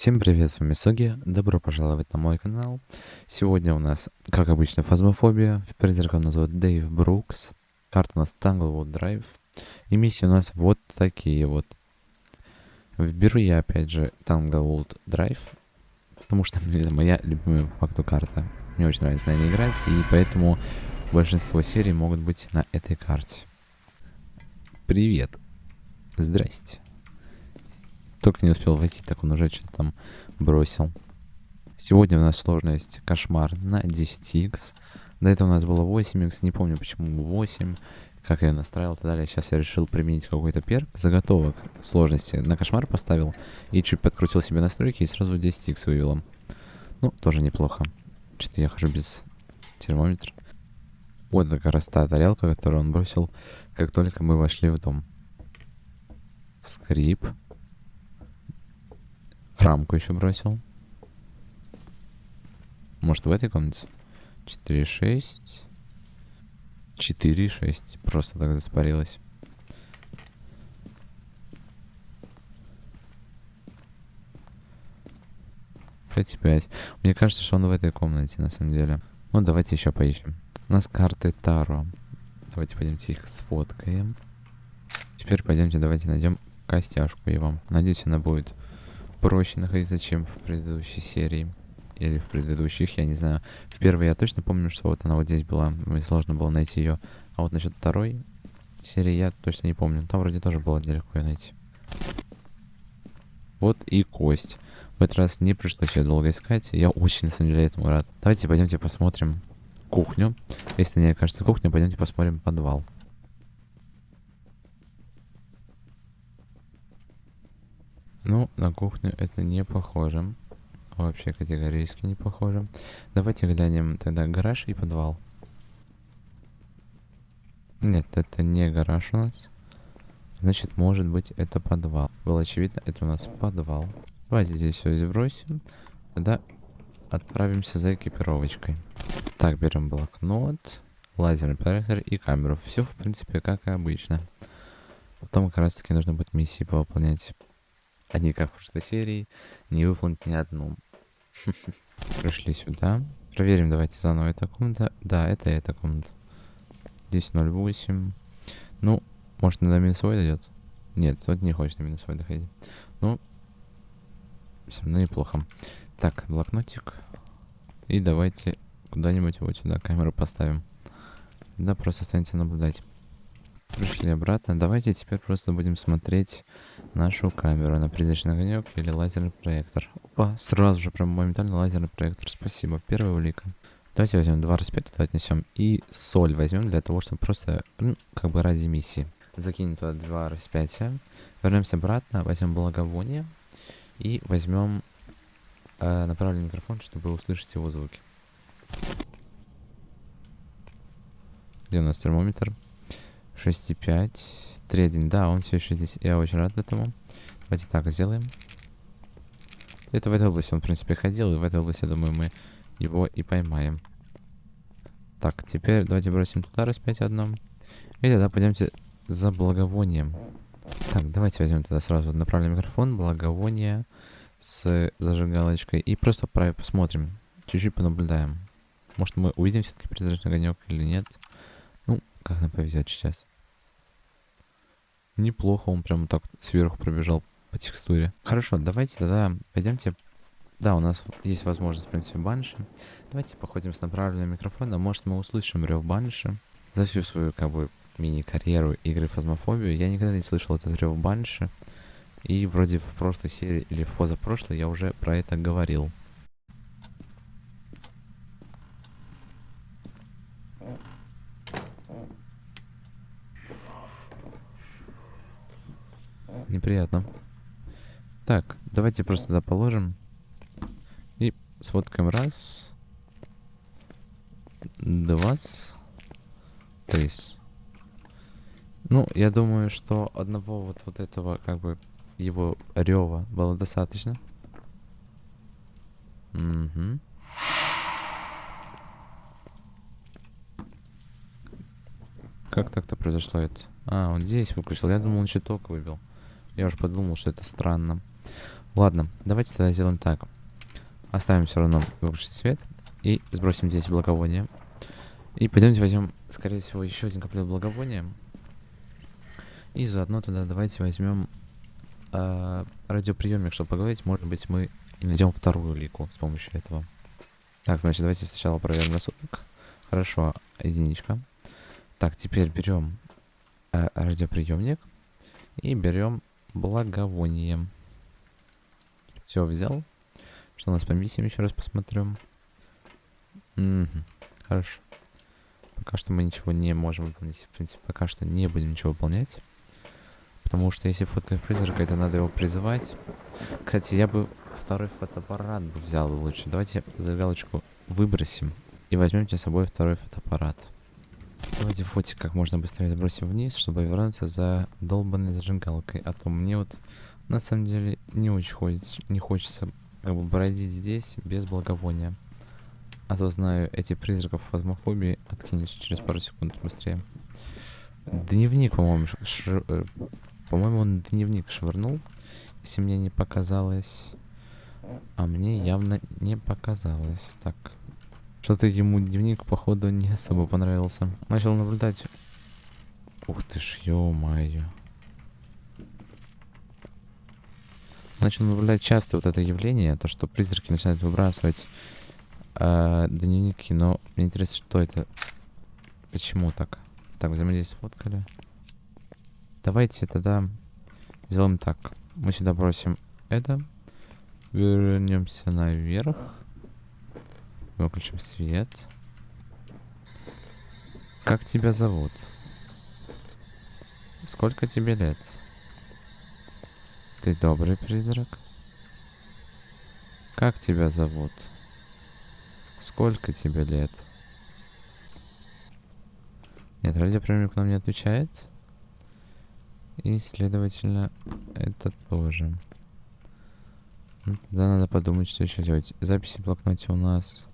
Всем привет, с вами Соги, добро пожаловать на мой канал. Сегодня у нас, как обычно, фазмофобия. Нас вот Дэйв Брукс. Карта у нас Tanglewood Драйв. И миссии у нас вот такие вот. Выберу я опять же Tanglewood Драйв, потому что это моя любимая по факту карта. Мне очень нравится на ней играть, и поэтому большинство серий могут быть на этой карте. Привет. Здрасте. Только не успел войти, так он уже что-то там бросил. Сегодня у нас сложность кошмар на 10х. До этого у нас было 8х, не помню почему 8, как я настраивал и так далее. Сейчас я решил применить какой-то перк заготовок сложности. На кошмар поставил и чуть подкрутил себе настройки и сразу 10х вывел. Ну, тоже неплохо. Что-то я хожу без термометра. Вот как раз та тарелка, которую он бросил, как только мы вошли в дом. Скрип. Рамку еще бросил. Может в этой комнате? 4,6. 4,6. Просто так заспарилось. Пять пять. Мне кажется, что он в этой комнате, на самом деле. Ну, давайте еще поищем. У нас карты Таро. Давайте пойдемте их сфоткаем. Теперь пойдемте, давайте найдем костяшку его. Надеюсь, она будет проще находиться, чем в предыдущей серии. Или в предыдущих, я не знаю. В первой я точно помню, что вот она вот здесь была. Мне сложно было найти ее. А вот насчет второй серии я точно не помню. Там вроде тоже было нелегко ее найти. Вот и кость. В этот раз не пришлось ее долго искать. Я очень, на самом деле, этому рад. Давайте пойдемте посмотрим кухню. Если мне кажется кухня, пойдемте посмотрим подвал. Ну, на кухню это не похоже. Вообще категорически не похоже. Давайте глянем тогда гараж и подвал. Нет, это не гараж у нас. Значит, может быть, это подвал. Было очевидно, это у нас подвал. Давайте здесь все сбросим. Тогда отправимся за экипировочкой. Так, берем блокнот, лазерный проектор и камеру. Все, в принципе, как и обычно. Потом как раз таки нужно будет миссии повыполнять. Они, как в прошлой серии, не выполнить ни одну. Пришли сюда. Проверим, давайте заново эта комната. Да, это эта комната. Здесь 0,8. Ну, может, на минусовой дойдет? Нет, тут не хочет на минусовой доходить. Ну, все равно неплохо. Так, блокнотик. И давайте куда-нибудь вот сюда камеру поставим. Да, просто останется наблюдать. Пришли обратно. Давайте теперь просто будем смотреть нашу камеру на призрачный огонек или лазерный проектор. Опа, сразу же прям моментально лазерный проектор. Спасибо. Первая улика. Давайте возьмем два распятия, отнесем. И соль возьмем для того, чтобы просто, ну, как бы ради миссии. Закинем туда два распятия. Вернемся обратно, возьмем благовоние. И возьмем э, направленный микрофон, чтобы услышать его звуки. Где у нас термометр? 6,5. 3,1. Да, он все еще здесь. Я очень рад этому. Давайте так сделаем. Это в этой области он, в принципе, ходил. И в этой области, я думаю, мы его и поймаем. Так, теперь давайте бросим туда распять одном. И тогда пойдемте за благовонием. Так, давайте возьмем тогда сразу направленный микрофон, благовоние с зажигалочкой. И просто посмотрим. Чуть-чуть понаблюдаем. Может, мы увидим все-таки призрачный огонек или нет. Как нам повезет сейчас. Неплохо, он прям так сверху пробежал по текстуре. Хорошо, давайте тогда пойдемте. Да, у нас есть возможность, в принципе, банши. Давайте походим с направленным микрофоном. Может, мы услышим рев банши. За всю свою, как бы, мини-карьеру игры Фазмофобию я никогда не слышал этот рев банши. И вроде в прошлой серии или в позапрошлой я уже про это говорил. Неприятно. Так, давайте просто туда положим. И сфоткаем раз. Два. Три. Ну, я думаю, что одного вот, вот этого, как бы, его рева было достаточно. Угу. Как так-то произошло это? А, он здесь выключил. Я думал, он щиток выбил. Я уж подумал, что это странно. Ладно, давайте тогда сделаем так. Оставим все равно выключить свет и сбросим здесь благовоние. И пойдемте возьмем, скорее всего, еще один комплект благовония. И заодно тогда давайте возьмем э, радиоприемник, чтобы поговорить. Может быть, мы и найдем вторую лику с помощью этого. Так, значит, давайте сначала проверим на суток. Хорошо, единичка. Так, теперь берем э, радиоприемник и берем благовоние. Все взял. Что у нас по миссиям еще раз посмотрим. Угу, хорошо. Пока что мы ничего не можем выполнить. В принципе, пока что не будем ничего выполнять. Потому что если фоткать призрака, это надо его призывать. Кстати, я бы второй фотоаппарат бы взял лучше. Давайте зажигалочку выбросим и возьмем с собой второй фотоаппарат. Давайте фотик как можно быстрее сбросим вниз, чтобы вернуться за долбанной зажигалкой. А то мне вот на самом деле не очень хочется, не хочется как бы бродить здесь без благовония. А то знаю, эти призраков фазмофобии откинешь через пару секунд быстрее. Дневник, по-моему, ш... Э, по-моему, он дневник швырнул, если мне не показалось. А мне явно не показалось. Так. Что-то ему дневник, походу, не особо понравился. Начал наблюдать. Ух ты ж, ё-моё. начал наблюдать часто вот это явление, то, что призраки начинают выбрасывать э, дневники, но мне интересно, что это, почему так. Так, взаимодействие сфоткали. Давайте тогда сделаем так. Мы сюда бросим это. Вернемся наверх. Выключим свет. Как тебя зовут? Сколько тебе лет? Ты добрый призрак? Как тебя зовут? Сколько тебе лет? Нет, радиоприемник нам не отвечает. И, следовательно, это тоже. Ну, тогда надо подумать, что еще делать. Записи в блокноте у нас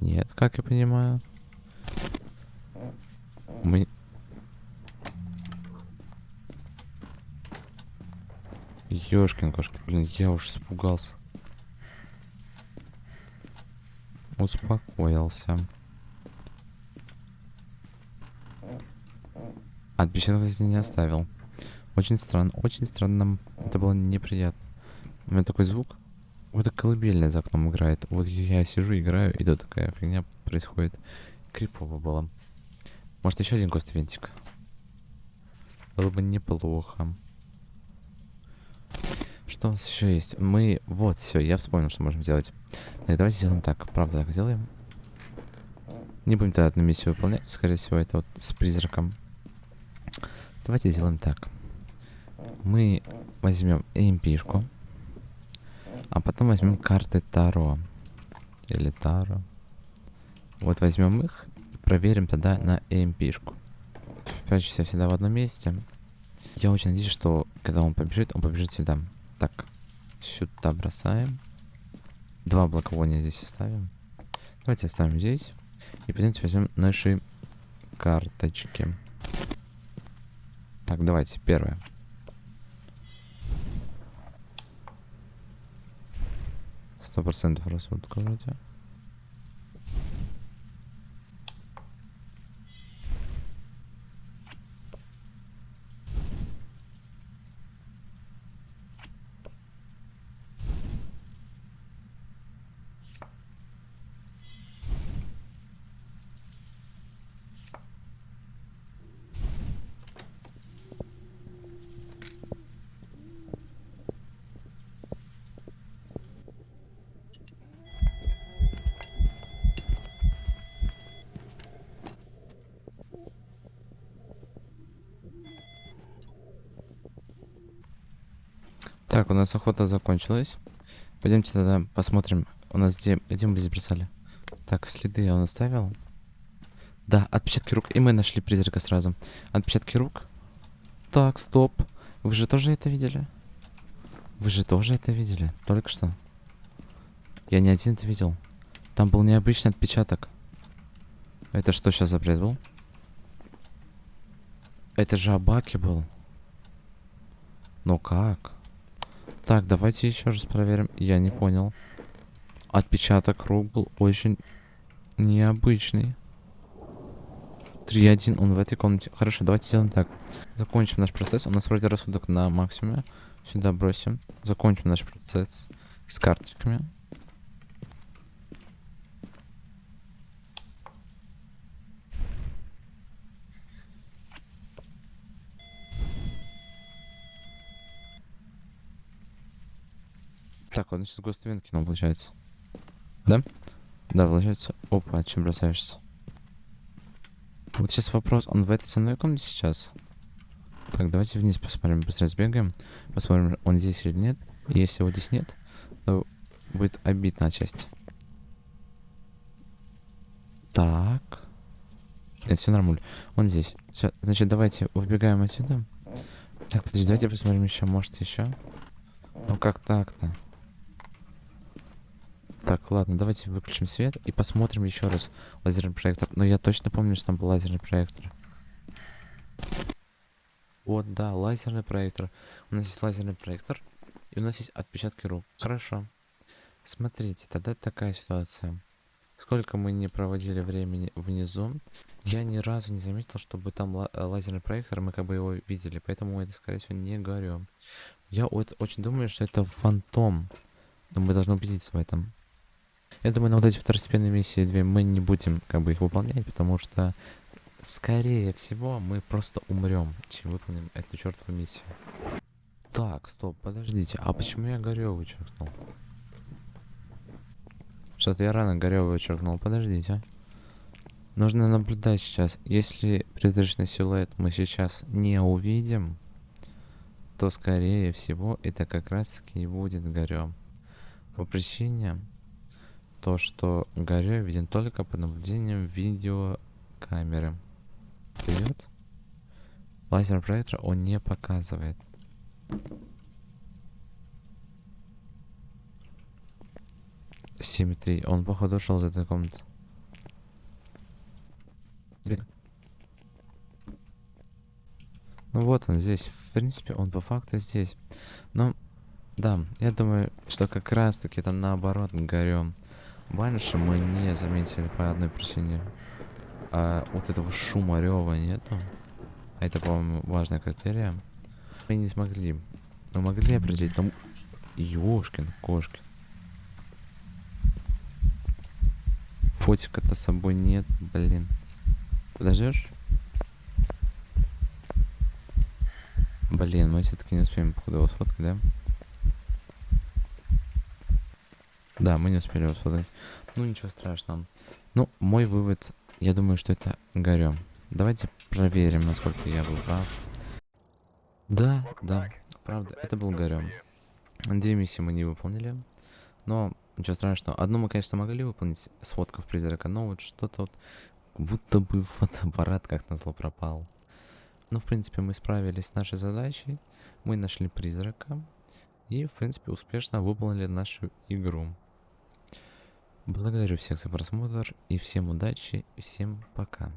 нет, как я понимаю. Мы Ёшкин кошки, блин, я уж испугался. Успокоился. Отпечатков здесь не оставил. Очень странно, очень странно. Это было неприятно. У меня такой звук. Вот колыбельная за окном играет. Вот я сижу, играю, и тут такая фигня происходит. Крипово было. Может еще один кост винтик? Было бы неплохо. Что у нас еще есть? Мы... Вот, все, я вспомнил, что можем сделать. Так, давайте сделаем так. Правда, так сделаем. Не будем тогда одну миссию выполнять. Скорее всего, это вот с призраком. Давайте сделаем так. Мы возьмем EMP-шку. А потом возьмем карты Таро. Или Таро. Вот возьмем их и проверим тогда на EMP-шку. Прячемся всегда в одном месте. Я очень надеюсь, что когда он побежит, он побежит сюда. Так, сюда бросаем. Два благовония здесь оставим. Давайте оставим здесь. И пойдемте возьмем наши карточки. Так, давайте, первое. Сто процентов рассудка вроде. Так, у нас охота закончилась. Пойдемте тогда посмотрим. У нас где, где мы здесь бросали? Так, следы он оставил. Да, отпечатки рук. И мы нашли призрака сразу. Отпечатки рук. Так, стоп. Вы же тоже это видели? Вы же тоже это видели? Только что. Я не один это видел. Там был необычный отпечаток. Это что сейчас за бред был? Это же Абаки был. Ну как? Так, давайте еще раз проверим. Я не понял. Отпечаток рук был очень необычный. 3-1, он в этой комнате. Хорошо, давайте сделаем так. Закончим наш процесс. У нас вроде рассудок на максимуме. Сюда бросим. Закончим наш процесс с карточками. Так, он сейчас Гостовин кинул, получается. Да? Да, получается. Опа, чем бросаешься? Вот сейчас вопрос, он в этой самой комнате сейчас? Так, давайте вниз посмотрим, быстро сбегаем. Посмотрим, он здесь или нет. Если его здесь нет, то будет обидно отчасти. Так. Нет, все нормально. Он здесь. Все, значит, давайте выбегаем отсюда. Так, подожди, давайте посмотрим еще, может еще. Ну как так-то? Так, ладно, давайте выключим свет и посмотрим еще раз лазерный проектор. Но я точно помню, что там был лазерный проектор. Вот, да, лазерный проектор. У нас есть лазерный проектор, и у нас есть отпечатки рук. Хорошо. Смотрите, тогда такая ситуация. Сколько мы не проводили времени внизу, я ни разу не заметил, чтобы там лазерный проектор, мы как бы его видели, поэтому это, скорее всего, не говорю. Я вот очень думаю, что это фантом, но мы должны убедиться в этом. Я думаю, на вот эти второстепенные миссии две мы не будем как бы их выполнять, потому что, скорее всего, мы просто умрем, чем выполним эту чертову миссию. Так, стоп, подождите, а почему я горевый вычеркнул? Что-то я рано горевый вычеркнул, подождите. Нужно наблюдать сейчас. Если призрачный силуэт мы сейчас не увидим, то скорее всего это как раз таки и будет горем. По причине то, что горю виден только по наблюдениям видеокамеры. Вперед. Лазер проектора он не показывает. Семь три. Он походу ушел из этой комнаты. Ну вот он здесь. В принципе, он по факту здесь. Но, да, я думаю, что как раз таки это наоборот горем. Банши мы не заметили по одной причине. А вот этого шума рева нету. Это, по-моему, важная критерия. Мы не смогли. Мы могли определить, там... Ёшкин, кошкин. Фотика-то с собой нет, блин. Подождешь? Блин, мы все-таки не успеем, походу, его сфоткать, да? Да, мы не успели создать. Ну, ничего страшного. Ну, мой вывод, я думаю, что это горем. Давайте проверим, насколько я был прав. Да, да, правда, это был горем. Две миссии мы не выполнили. Но, ничего страшного. Одну мы, конечно, могли выполнить, сфоткав призрака, но вот что-то вот... Будто бы фотоаппарат как назло пропал. Но, в принципе, мы справились с нашей задачей. Мы нашли призрака. И, в принципе, успешно выполнили нашу игру. Благодарю всех за просмотр и всем удачи, всем пока.